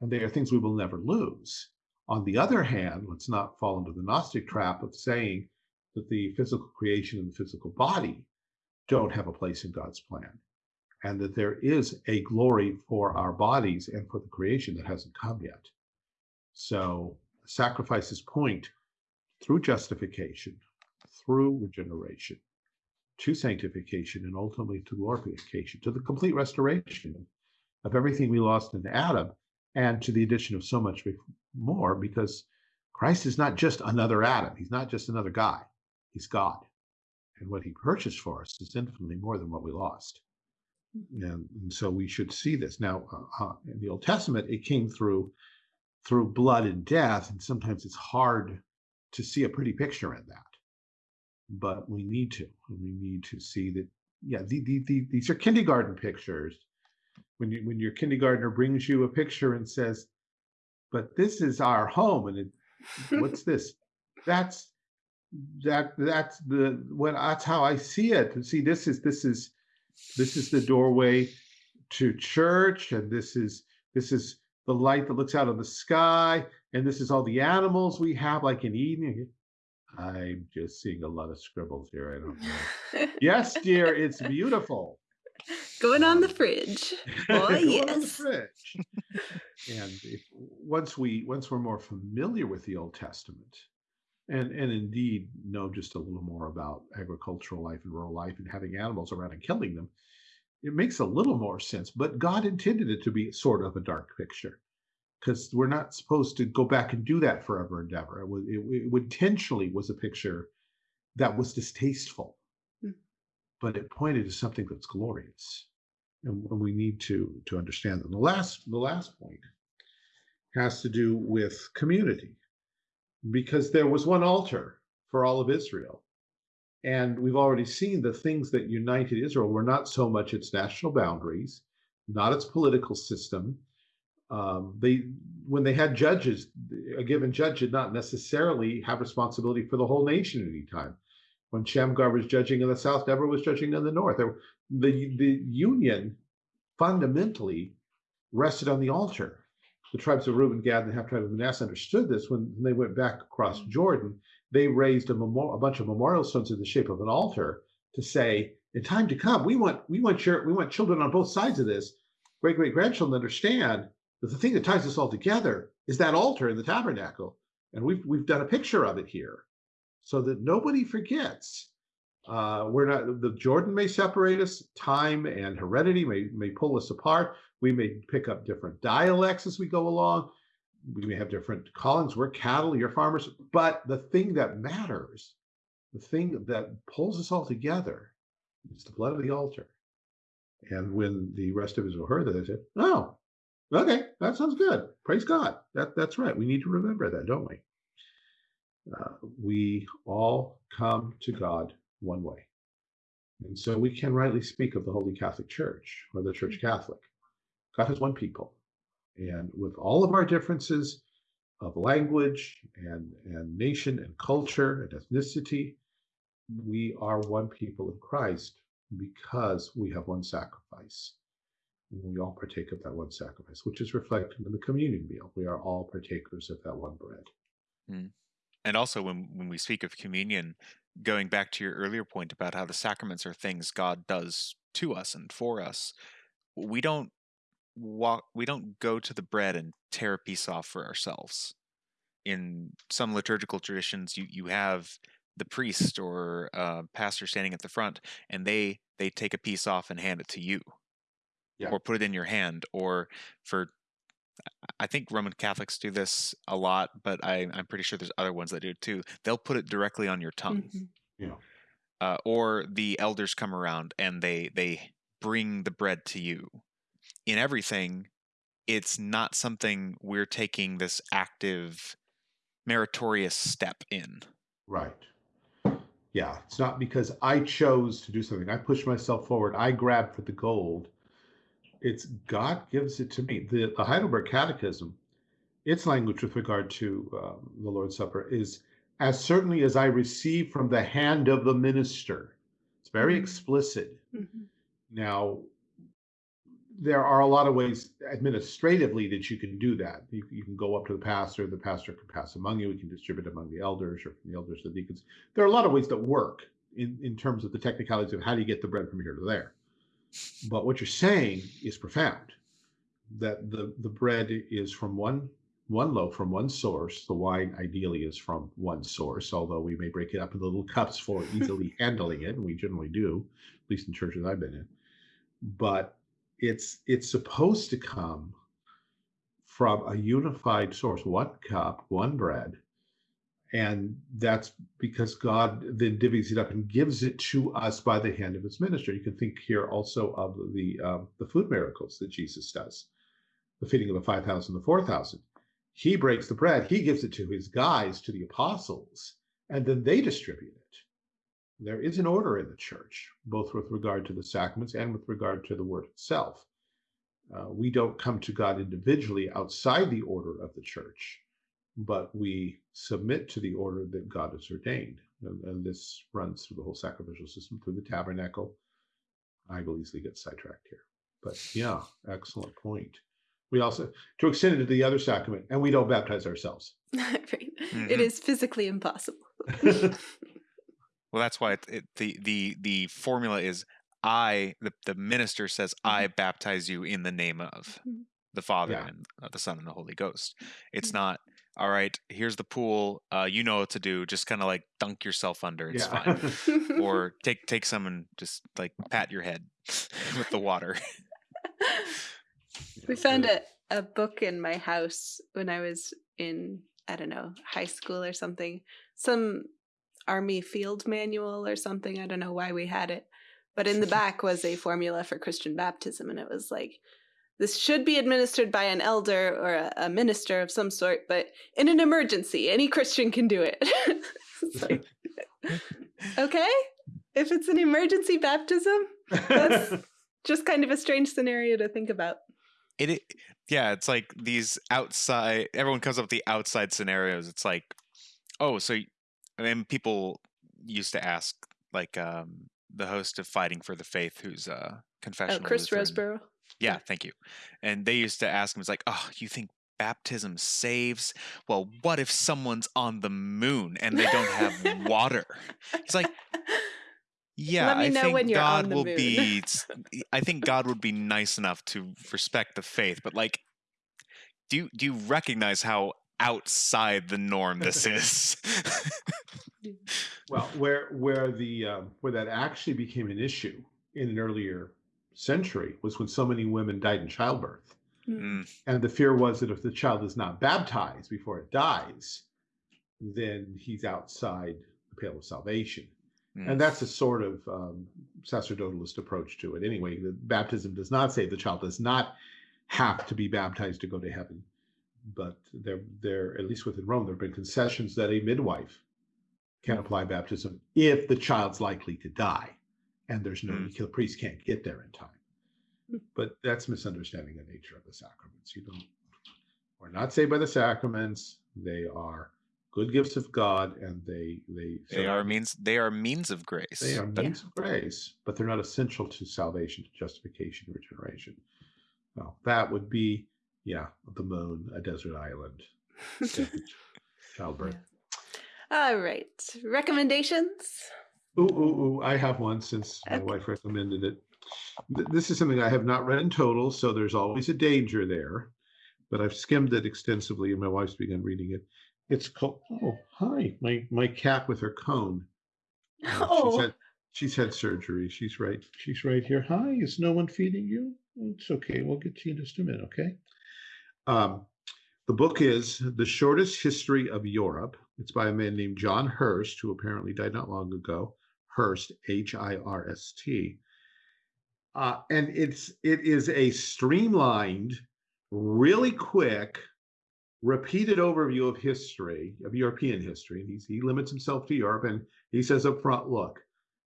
and they are things we will never lose. On the other hand, let's not fall into the Gnostic trap of saying that the physical creation and the physical body don't have a place in God's plan and that there is a glory for our bodies and for the creation that hasn't come yet. So sacrifices point through justification, through regeneration, to sanctification, and ultimately to glorification, to the complete restoration of everything we lost in Adam, and to the addition of so much more, because Christ is not just another Adam. He's not just another guy. He's God. And what he purchased for us is infinitely more than what we lost. And, and so we should see this. Now, uh, uh, in the Old Testament, it came through through blood and death, and sometimes it's hard to see a pretty picture in that. But we need to. We need to see that. Yeah, the, the, the, these are kindergarten pictures. When you when your kindergartner brings you a picture and says, "But this is our home," and it, what's this? That's that that's the when that's how I see it. See, this is this is this is the doorway to church, and this is this is the light that looks out of the sky, and this is all the animals we have, like in Eden. I'm just seeing a lot of scribbles here. I don't know. yes, dear, it's beautiful. Going on the um, fridge. Oh yes. fridge. and if, once we once we're more familiar with the Old Testament, and and indeed know just a little more about agricultural life and rural life and having animals around and killing them, it makes a little more sense. But God intended it to be sort of a dark picture because we're not supposed to go back and do that forever and ever. It, was, it, it intentionally was a picture that was distasteful, mm. but it pointed to something that's glorious, and, and we need to to understand that. The last the last point has to do with community because there was one altar for all of Israel. And we've already seen the things that united Israel were not so much its national boundaries, not its political system. Um, they, when they had judges, a given judge did not necessarily have responsibility for the whole nation at any time. When Shamgar was judging in the south, Deborah was judging in the north. The, the union fundamentally rested on the altar the tribes of Reuben, Gad, and the half tribe of Manasseh understood this when they went back across mm. Jordan. They raised a, memor- a bunch of memorial stones in the shape of an altar to say, in time to come, we want we want your we want children on both sides of this, great great grandchildren understand that the thing that ties us all together is that altar in the tabernacle, and we've we've done a picture of it here, so that nobody forgets. Uh, we're not the Jordan may separate us, time and heredity may may pull us apart. We may pick up different dialects as we go along. We may have different callings. We're cattle, you're farmers. But the thing that matters, the thing that pulls us all together, is the blood of the altar. And when the rest of Israel heard that, they said, "Oh, okay, that sounds good. Praise God. That that's right. We need to remember that, don't we? Uh, we all come to God one way, and so we can rightly speak of the Holy Catholic Church or the Church Catholic. God has one people. And with all of our differences of language and, and nation and culture and ethnicity, we are one people in Christ because we have one sacrifice. And we all partake of that one sacrifice, which is reflected in the communion meal. We are all partakers of that one bread. Mm. And also, when, when we speak of communion, going back to your earlier point about how the sacraments are things God does to us and for us, we don't walk we don't go to the bread and tear a piece off for ourselves in some liturgical traditions you you have the priest or uh, pastor standing at the front and they they take a piece off and hand it to you Yeah. or put it in your hand or for i think roman catholics do this a lot but I, i'm pretty sure there's other ones that do it too they'll put it directly on your tongue Mhm. You know, uh, or the elders come around and they they bring the bread to you in everything it's not something we're taking this active meritorious step in right. Yeah, it's not because I chose to do something. I pushed myself forward. I grabbed for the gold. It's God gives it to me. The, the Heidelberg Catechism, its language with regard to um, the Lord's Supper is as certainly as I receive from the hand of the minister. It's very Mhm. explicit. Mhm. Now, there are a lot of ways administratively that you can do that. You, you can go up to the pastor, the pastor can pass among you, we can distribute among the elders or from the elders to the deacons. There are a lot of ways that work in, in terms of the technicalities of how do you get the bread from here to there. But what you're saying is profound. That the, the bread is from one one loaf from one source. The wine ideally is from one source, although we may break it up into little cups for easily handling it, and we generally do, at least in churches I've been in. But it's it's supposed to come from a unified source, one cup, one bread, and that's because God then divvies it up and gives it to us by the hand of His minister. You can think here also of the um, the food miracles that Jesus does, the feeding of the five thousand, the four thousand. He breaks the bread, he gives it to his guys, to the apostles, and then they distribute it. There is an order in the church, both with regard to the sacraments and with regard to the word itself. Uh, we don't come to God individually outside the order of the church, but we submit to the order that God has ordained. And, and this runs through the whole sacrificial system, through the tabernacle. I will easily get sidetracked here. But yeah, excellent point. We also, to extend it to the other sacrament, and we don't baptize ourselves. right. It Mhm. is physically impossible. well that's why it, it, the the the formula is i the, the minister says i baptize you in the name of Mhm. the father Yeah. and uh, the son and the holy ghost it's Mhm. not all right here's the pool uh, you know what to do just kind of like dunk yourself under it's Yeah. fine or take take some and just like pat your head with the water we found a, a book in my house when I was in, I don't know, high school or something. Some army field manual or something. I don't know why we had it. But in the back was a formula for Christian baptism. And it was like, this should be administered by an elder or a, a minister of some sort, but in an emergency, any Christian can do it. Like, okay, if it's an emergency baptism, that's just kind of a strange scenario to think about. it, it yeah it's like these outside everyone comes up with the outside scenarios it's like oh so I mean people used to ask like um the host of fighting for the faith who's uh Oh, confessional Chris Lutheran. Rosebrough. Yeah thank you and they used to ask him it's like oh you think baptism saves well what if someone's on the moon and they don't have water it's like Yeah, Let me I know think when you're on God the will moon. be. I think God would be nice enough to respect the faith, but like, do you, do you recognize how outside the norm this is? Well, where where the um, where that actually became an issue in an earlier century was when so many women died in childbirth, Mm, and the fear was that if the child is not baptized before it dies, then he's outside the pale of salvation. mm. And that's a sort of um, sacerdotalist approach to it. Anyway, the baptism does not say the child does not have to be baptized to go to heaven. But there, there, at least within Rome, there have been concessions that a midwife can apply baptism if the child's likely to die, and there's no Mm. the priest can't get there in time. Mm. But that's misunderstanding the nature of the sacraments. You don't. We're not saved by the sacraments. They are good gifts of God, and they they They are means. They are means of grace. they are but- means of grace, but they're not essential to salvation, to justification, regeneration. Well, that would be, yeah, the moon, a desert island, childbirth. All right. Recommendations? Ooh, ooh, ooh, I have one since my Okay. wife recommended it. Th- This is something I have not read in total, so there's always a danger there, but I've skimmed it extensively and my wife's begun reading it. It's called, oh, hi, my, my cat with her cone. Uh, She's Oh, had, she's had surgery. She's right. She's right here. Hi, is no one feeding you? "Oh, It's okay. We'll get to you in just a minute. Okay. Um, the book is The Shortest History of Europe. It's by a man named John Hirst, who apparently died not long ago. Hirst, H I R S T. Uh, and it's it is a streamlined, really quick, repeated overview of history, of European history. And he limits himself to Europe. And he says up front, look,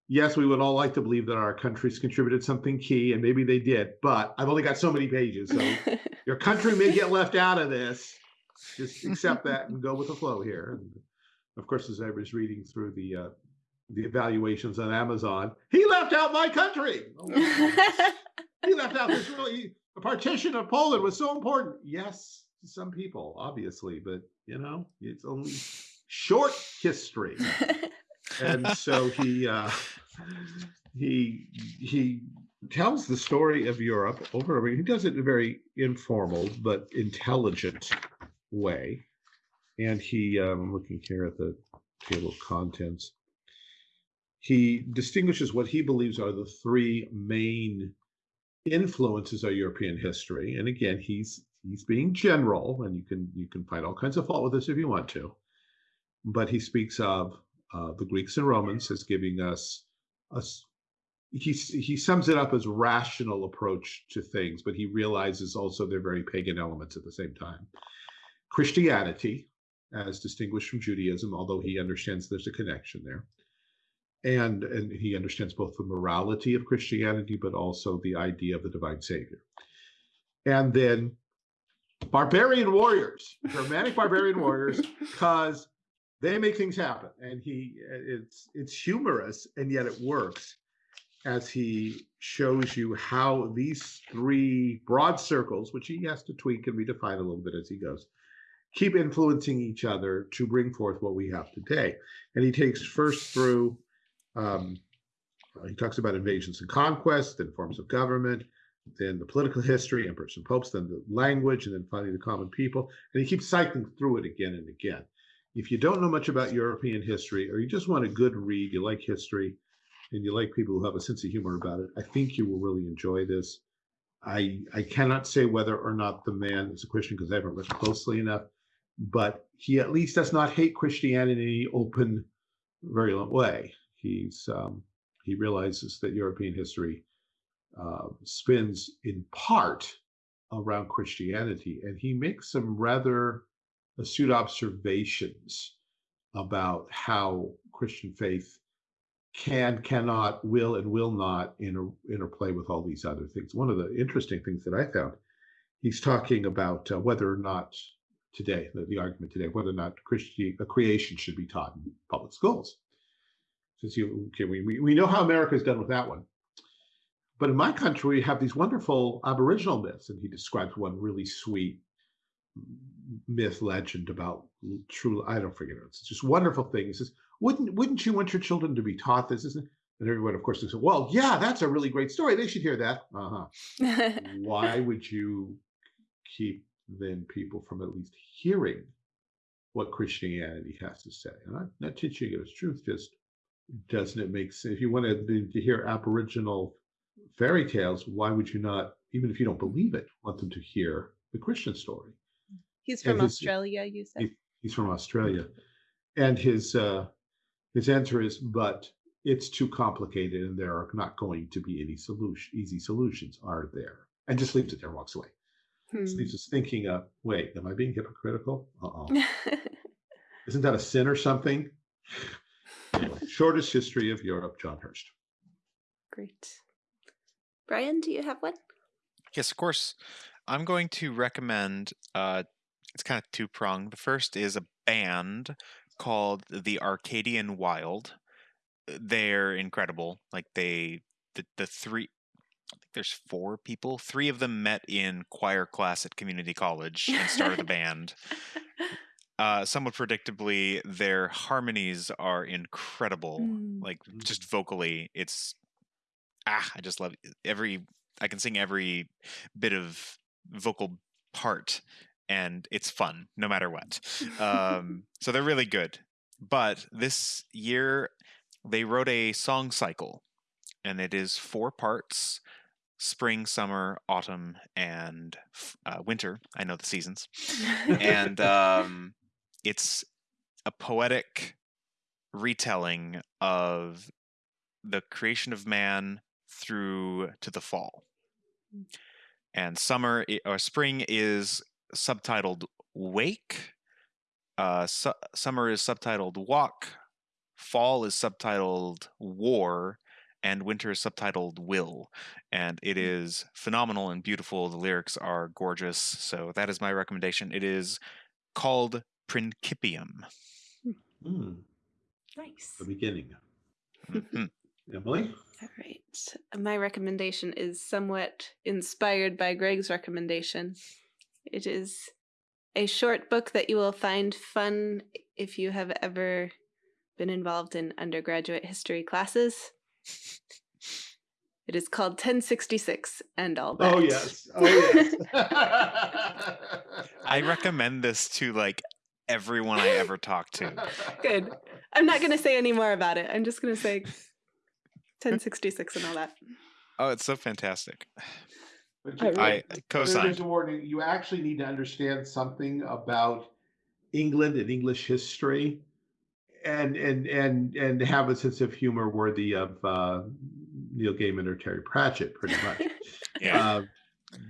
yes, we would all like to believe that our countries contributed something key, and maybe they did, but I've only got so many pages. So your country may get left out of this. Just accept that and go with the flow here. And of course, as I was reading through the uh, the evaluations on Amazon, he left out my country. Oh, he left out this really the partition of Poland was so important. Yes, to some people, obviously, but you know, it's only short history and so he uh, he he tells the story of Europe over and over. He does it in a very informal but intelligent way. And he, um, I'm looking here at the table of contents. He distinguishes what he believes are the three main influences of European history. And again, he's he's being general, and you can you can find all kinds of fault with this if you want to. But he speaks of uh, the Greeks and Romans as giving us a he he sums it up as rational approach to things, but he realizes also they're very pagan elements at the same time. Christianity, as distinguished from Judaism, although he understands there's a connection there, and and he understands both the morality of Christianity, but also the idea of the divine Savior, and then barbarian warriors, Germanic barbarian warriors, because they make things happen. And he it's it's humorous and yet it works as he shows you how these three broad circles which he has to tweak and redefine a little bit as he goes keep influencing each other to bring forth what we have today. And he takes first through um, he talks about invasions and conquests then forms of government then the political history emperors and popes then the language and then finally the common people and he keeps cycling through it again and again if you don't know much about European history or you just want a good read, you like history, and you like people who have a sense of humor about it, I think you will really enjoy this. I I cannot say whether or not the man is a Christian because I haven't read closely enough, but he at least does not hate Christianity in any open, virulent way. He's um, he realizes that European history uh, spins in part around Christianity, and he makes some rather astute observations about how Christian faith can, cannot, will, and will not inter, interplay with all these other things. One of the interesting things that I found, he's talking about uh, whether or not today, the, the argument today, whether or not Christian uh, creation should be taught in public schools. Since you, okay, we, we, know how America's done with that one. But in my country, we have these wonderful Aboriginal myths, and he describes one really sweet myth legend about true. I don't forget it. It's just wonderful thing. He says, "Wouldn't wouldn't you want your children to be taught this?" Isn't And everyone, of course, says, well, yeah, that's a really great story. They should hear that. Uh-huh. Why would you keep then people from at least hearing what Christianity has to say? And I'm not teaching it as truth, just doesn't it make sense? If you wanted to hear Aboriginal fairy tales, why would you not, even if you don't believe it, want them to hear the Christian story? He's from his- Australia, you said. he- he's from Australia, and his uh, his answer is, "But it's too complicated, and there are not going to be any solution, easy solutions, are there?" And just leaves it there, and walks away. Just Hmm. leaves us thinking, uh, "Wait, am I being hypocritical? Uh oh, isn't that a sin or something?" Anyway, shortest history of Europe, John Hirst. Great. Brian, do you have one? Yes, of course. I'm going to recommend. Uh, it's kind of two pronged. The first is a band called the Arcadian Wild. They're incredible. Like they, the the three. I think there's four people. Three of them met in choir class at community college and started a band. Uh, somewhat predictably, their harmonies are incredible. Mm. Like just vocally, it's ah, I just love it. every. I can sing every bit of vocal part, and it's fun no matter what. Um, so they're really good. But this year, they wrote a song cycle, and it is four parts: spring, summer, autumn, and uh, winter. I know the seasons and um, it's a poetic retelling of the creation of man through to the fall. And summer or spring is subtitled "Wake." Uh, su- summer is subtitled "Walk." Fall is subtitled "War." And winter is subtitled "Will," and it is phenomenal and beautiful. The lyrics are gorgeous, so that is my recommendation. It is called Principium. Hmm, nice. the beginning. Mhm. Emily, All right. My recommendation is somewhat inspired by Greg's recommendation. It is a short book that you will find fun if you have ever been involved in undergraduate history classes. It is called 1066 and all that. oh yes, oh yes. I recommend this to like everyone I ever talk to. Good. I'm not going to say any more about it. I'm just going to say 1066 and all that. Oh, it's so fantastic. But I you- really- I but co-signed. There's a warning. You actually need to understand something about England and English history, and and and and have a sense of humor worthy of uh, Neil Gaiman or Terry Pratchett, pretty much. Yeah. Uh,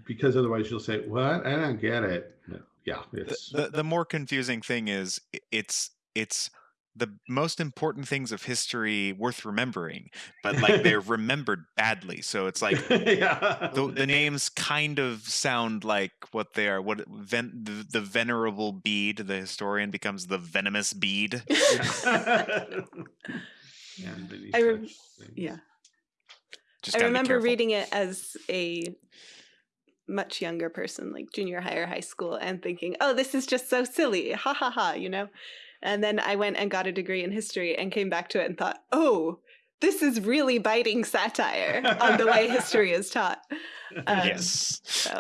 because otherwise, you'll say, "What? I don't get it." No. Yeah, the, it's the the more confusing thing is it's it's the most important things of history worth remembering, but like they're remembered badly. So it's like yeah. the, the names kind of sound like what they are. What ven, the, the venerable Bede, the historian becomes the venomous bead. Yeah. And I rem- Yeah. Just I remember reading it as a much younger person, like junior high or high school, and thinking, oh, this is just so silly. Ha ha ha, you know? And then I went and got a degree in history and came back to it and thought, oh, this is really biting satire on the way history is taught. Um, Yes. So,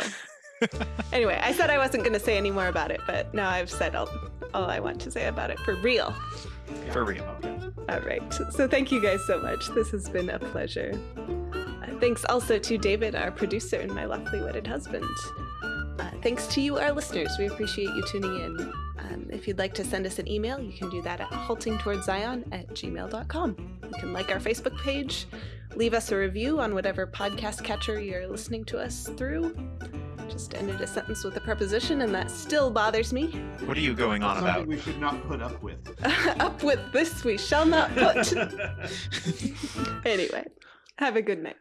anyway, I said I wasn't going to say any more about it, but now I've said all, all I want to say about it for real. For real. All right. So thank you guys so much. This has been a pleasure. Thanks also to David, our producer and my lovely wedded husband. Uh, thanks to you, our listeners. We appreciate you tuning in. Um, if you'd like to send us an email, you can do that at haltingtowardszion at gmail.com. You can like our Facebook page, leave us a review on whatever podcast catcher you're listening to us through. Just ended a sentence with a preposition, and that still bothers me. What are you going on Something about? we should not put up with. Up with this we shall not put. anyway, have a good night.